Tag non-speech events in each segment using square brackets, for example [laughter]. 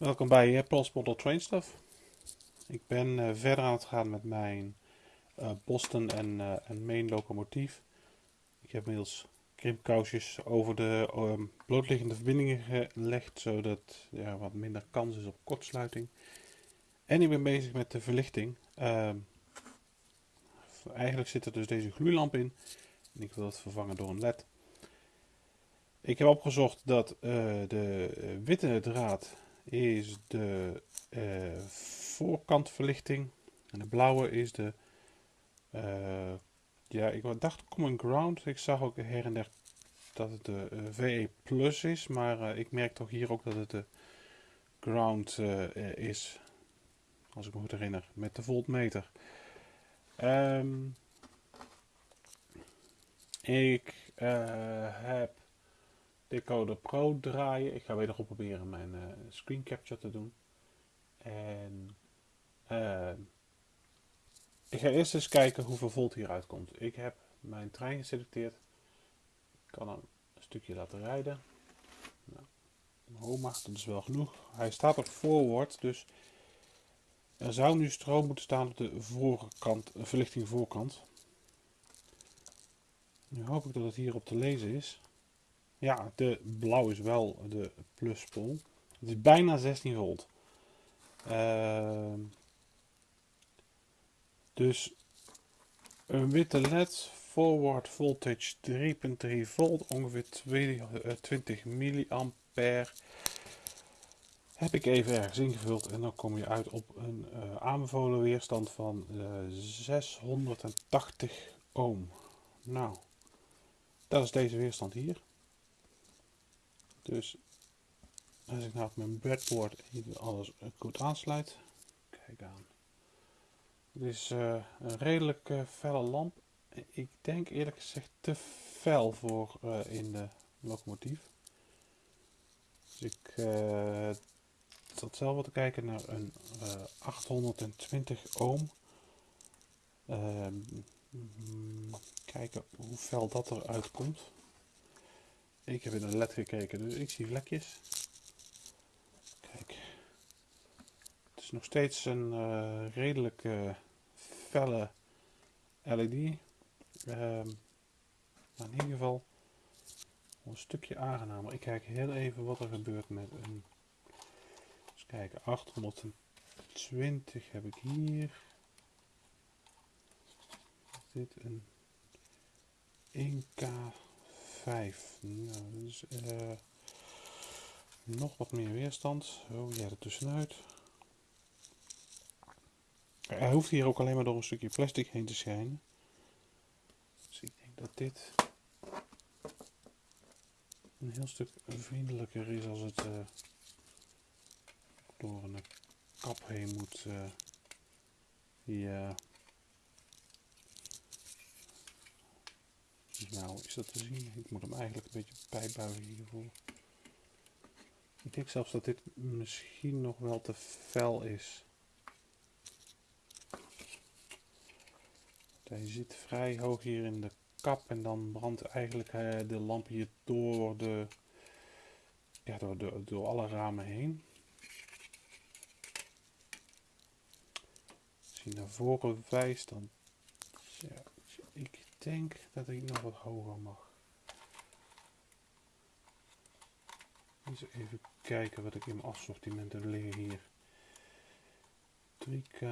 Welkom bij uh, Pulse Model Train Stuff. Ik ben uh, verder aan het gaan met mijn uh, Boston en, en Main locomotief. Ik heb inmiddels krimpkousjes over de um, blootliggende verbindingen gelegd, zodat er ja, wat minder kans is op kortsluiting. En ik ben bezig met de verlichting. Ehm, eigenlijk zit er dus deze gloeilamp in. En ik wil het vervangen door een led. Ik heb opgezocht dat de witte draad is de uh, voorkantverlichting. En de blauwe is de, uh, ja, ik dacht Common Ground. Ik zag ook her en der dat het de uh, VE Plus is, maar ik merk toch hier ook dat het de Ground is. Als ik me goed herinner, met de voltmeter. Um, ik heb Decoder Pro draaien. Ik ga wederom proberen mijn uh, screen capture te doen. En uh, ik ga eerst eens kijken hoeveel volt hieruit komt. Ik heb mijn trein geselecteerd. Ik kan hem een stukje laten rijden. Nou, dat is wel genoeg. Hij staat op forward, dus er zou nu stroom moeten staan op de voorkant, verlichting voorkant. Nu hoop ik dat het hier op te lezen is. Ja, de blauw is wel de pluspol. Het is bijna 16 volt. Uh, dus een witte led, forward voltage 3.3 volt, ongeveer 20 eh, milliampère. Heb ik even ergens ingevuld en dan kom je uit op een uh, aanbevolen weerstand van uh, eh, 680 ohm. Nou, dat is deze weerstand hier. Dus als ik nou op mijn breadboard alles goed aansluit, kijk aan. Het is uh, een redelijk uh, felle lamp. Ik denk eerlijk gezegd te fel voor in de locomotief. Dus ik zat zelf wat te kijken naar een 820 ohm. Ehm, kijken hoe fel dat eruit komt. Ik heb in een led gekeken, dus ik zie vlekjes. Kijk. Het is nog steeds een uh, redelijk uh, felle LED. Ehm, maar in ieder geval een stukje aangenamer. Ik kijk heel even wat er gebeurt met een... Eens kijken, 820 heb ik hier. Is dit een 1K 5. Nou, uh, nog wat meer weerstand. Oh, ja, er tussenuit. Hij hoeft hier ook alleen maar door een stukje plastic heen te schijnen. Dus ik denk dat dit een heel stuk vriendelijker is als het uh, door een kap heen moet. Ja. Nou, is dat te zien? Ik moet hem eigenlijk een beetje bijbuigen hiervoor. Ik denk zelfs dat dit misschien nog wel te fel is. Hij zit vrij hoog hier in de kap en dan brandt eigenlijk eh, de lamp hier door, de, ja, door, door, door alle ramen heen. Als je naar voren wijst, dan ja, denk dat ik nog wat hoger mag. Even kijken wat ik in mijn assortiment heb liggen hier. 3K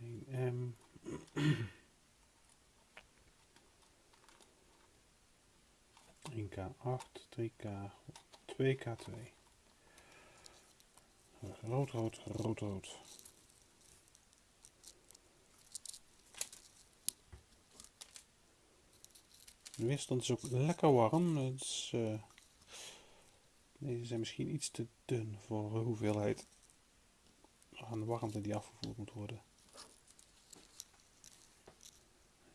1M 1K8, 3K, 2K2. Rood, rood, rood, rood. De weerstand is ook lekker warm. Dus, deze zijn misschien iets te dun voor de hoeveelheid aan warmte die afgevoerd moet worden.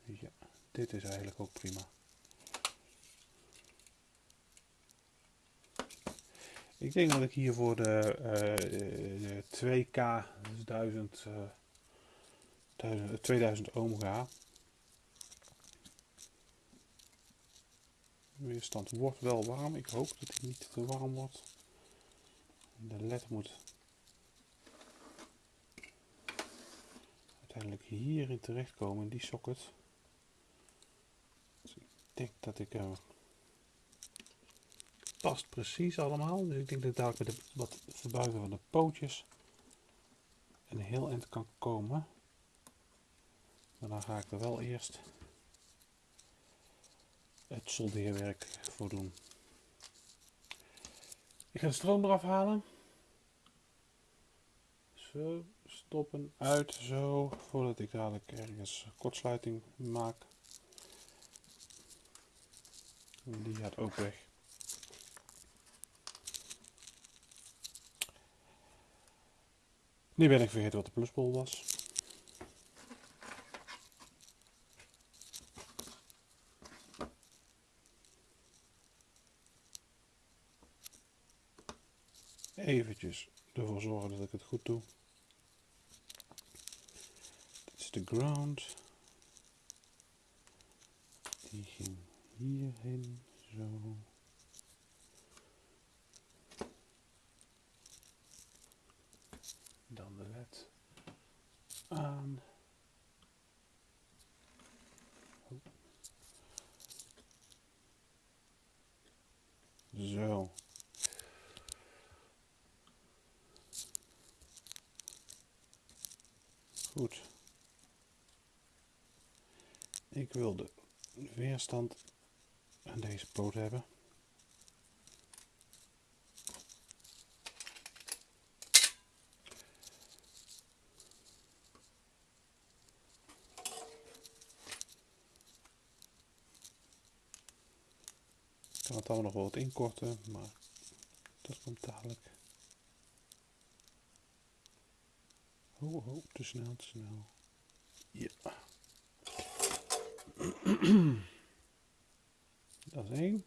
Ja, dit is eigenlijk ook prima. Ik denk dat ik hier voor de, uh, de 2K, dus 1000, uh, 1000, 2000 ohm ga. De weerstand wordt wel warm. Ik hoop dat hij niet te warm wordt. de led moet uiteindelijk hierin terechtkomen, in die socket. Dus ik denk dat ik er past precies allemaal. Dus ik denk dat ik dadelijk met de, wat verbuigen van de pootjes een heel eind kan komen. Maar dan ga ik er wel eerst het soldeerwerk voor doen. Ik ga de stroom eraf halen. Zo, stoppen, uit, zo, voordat ik dadelijk ergens kortsluiting maak. Die gaat ook weg. Nu ben ik vergeten wat de plusbol was. Eventjes ervoor zorgen dat ik het goed doe. Dit is de ground. Die ging hierheen, zo. Dan de led aan. Zo. Goed. Ik wil de weerstand aan deze poot hebben. Ik kan het allemaal nog wel wat inkorten, maar dat komt dadelijk. Oh, te snel, te snel. Ja. [clears throat] Dat is één.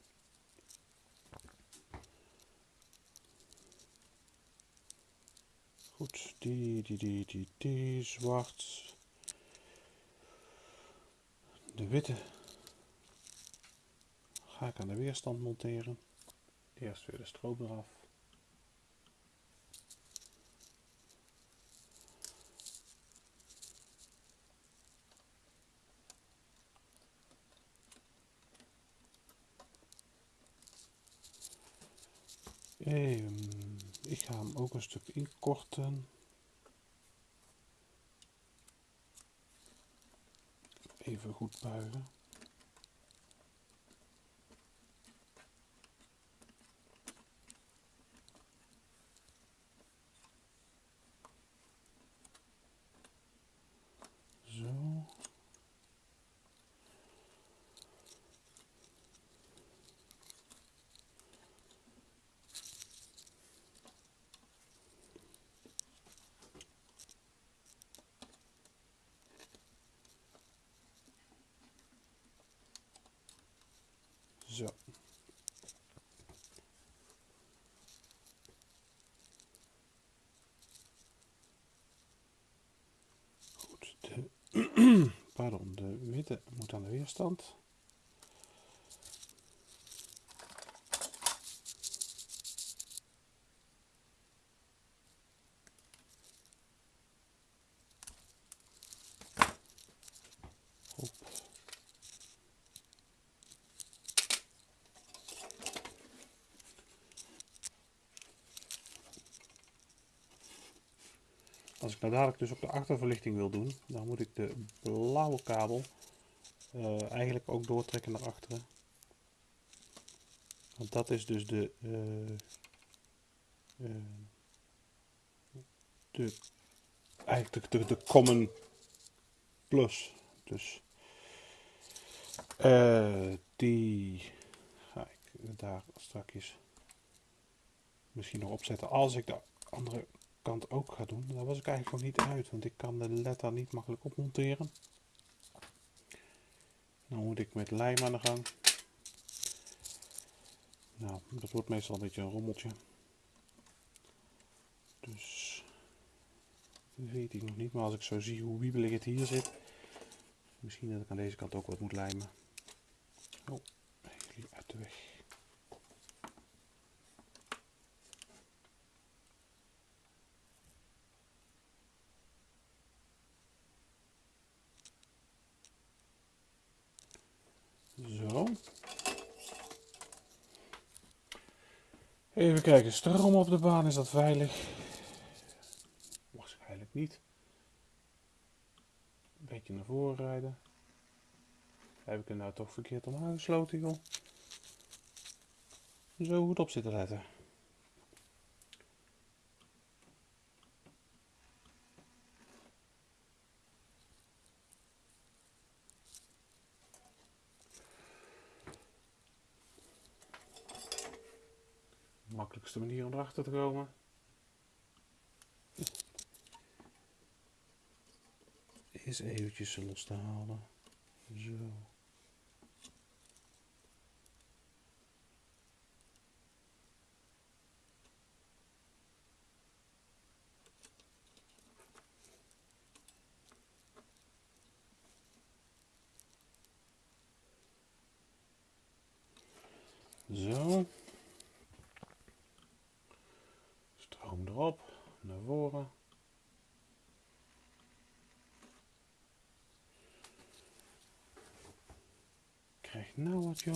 Goed, die, die, die, die, die, zwart. De witte ga ik aan de weerstand monteren. Eerst weer de stroop eraf. Even, ik ga hem ook een stuk inkorten. Even goed buigen. Zo. Zo. Goed, de, witte moet aan de weerstand. Nou dadelijk dus op de achterverlichting wil doen, dan moet ik de blauwe kabel eh, eigenlijk ook doortrekken naar achteren. Want dat is dus de, eh, de eigenlijk de, de, de common plus. Dus die ga ik daar straks misschien nog opzetten als ik de andere kant ook ga doen. Daar was ik eigenlijk nog niet uit, want ik kan de letter niet makkelijk opmonteren. Dan moet ik met lijm aan de gang. Nou, dat wordt meestal een beetje een rommeltje. Dus weet ik nog niet, maar als ik zo zie hoe wiebelig het hier zit, misschien dat ik aan deze kant ook wat moet lijmen. Oh, jullie uit de weg. Zo. Even kijken, stroom op de baan, is dat veilig? Waarschijnlijk niet. Een beetje naar voren rijden. Heb ik hem nou toch verkeerd om aangesloten, joh? Zo goed op zitten letten. Makkelijkste manier om erachter te komen. Is eventjes los te halen. Zo. Zo. Erop, naar voren. Krijg nou wat joh.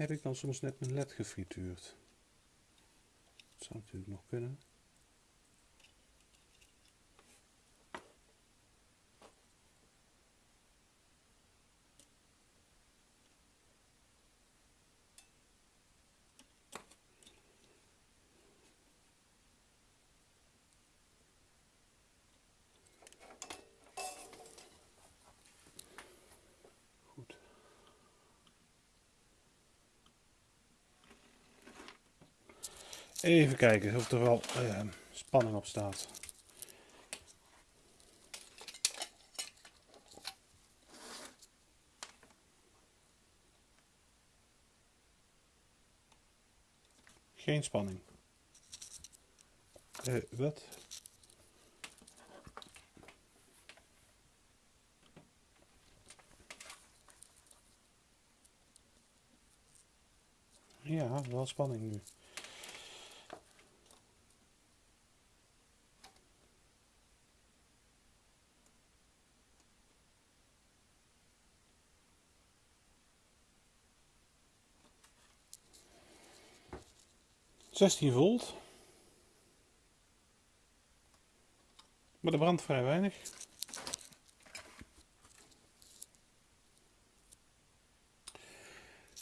Heb ik dan soms net mijn led gefrituurd? Dat zou natuurlijk nog kunnen. Goed. Even kijken of er wel eh, spanning op staat. Geen spanning. Eh, wat? Ja, wel spanning nu. Zestien volt. Maar er brandt vrij weinig.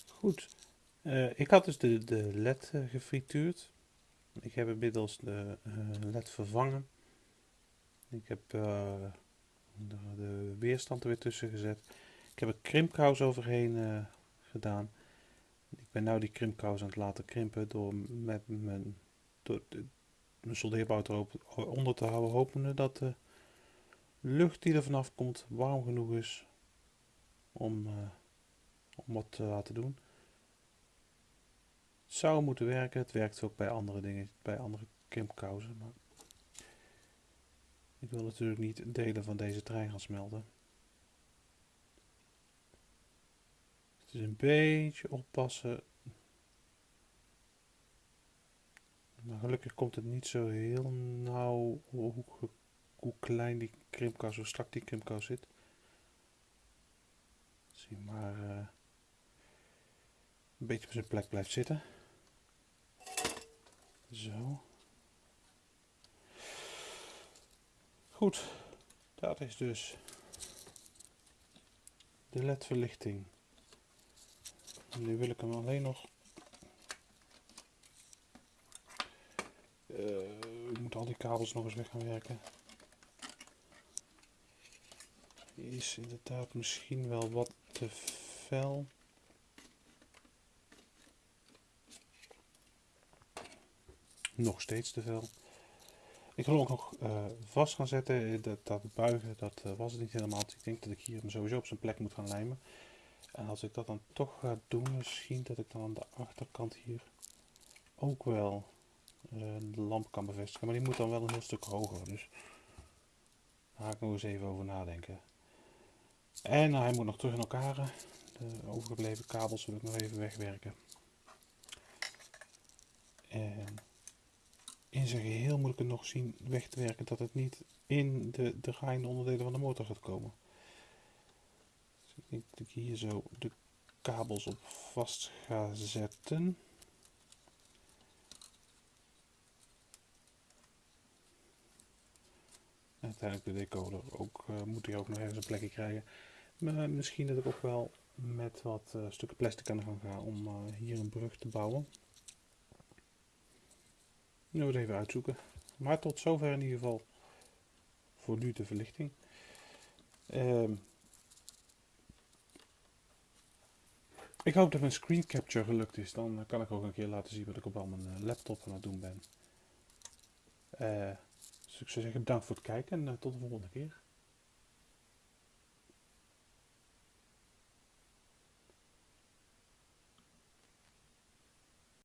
Goed. Eh, ik had dus de, de LED uh, gefrituurd. Ik heb inmiddels de uh, LED vervangen. Ik heb de, de, weerstand er weer tussen gezet. Ik heb er krimpkous overheen gedaan. Ik ben nu die krimpkous aan het laten krimpen door met mijn, door de, mijn soldeerbout erop onder te houden. Hopende dat de lucht die er vanaf komt warm genoeg is om, om wat te laten doen. Het zou moeten werken. Het werkt ook bij andere dingen, bij andere krimpkousen. Maar ik wil natuurlijk niet delen van deze trein gaan smelten. Is een beetje oppassen. Maar gelukkig komt het niet zo heel nauw hoe, hoe klein die krimpkous, hoe strak die krimpkous zit. Zie maar uh, een beetje op zijn plek blijft zitten. Zo. Goed, dat is dus de ledverlichting. Nu wil ik hem alleen nog. Ik moet al die kabels nog eens weg gaan werken. Die is inderdaad misschien wel wat te fel. nog steeds te veel. Ik wil ook nog uh, vast gaan zetten. Dat, dat buigen, dat was het niet helemaal. Ik denk dat ik hier hem sowieso op zijn plek moet gaan lijmen. En als ik dat dan toch ga doen, misschien dat ik dan aan de achterkant hier ook wel uh, de lamp kan bevestigen. Maar die moet dan wel een heel stuk hoger. Dus daar ga ik nog eens even over nadenken. En hij moet nog terug in elkaar. De overgebleven kabels wil ik nog even wegwerken. En in zijn geheel moet ik het nog zien weg te werken dat het niet in de draaiende onderdelen van de motor gaat komen. Ik ik hier zo de kabels op vast ga zetten. En uiteindelijk de decoder ook, uh, moet hier ook nog even een plekje krijgen. Maar misschien dat ik ook wel met wat uh, stukken plastic aan de gang ga om uh, hier een brug te bouwen. Nu het even uitzoeken. Maar tot zover in ieder geval voor nu de verlichting. Uh, ik hoop dat mijn screen capture gelukt is. Dan kan ik ook een keer laten zien wat ik op al mijn laptop aan het doen ben. Uh, dus ik zou zeggen bedankt voor het kijken en uh, tot de volgende keer.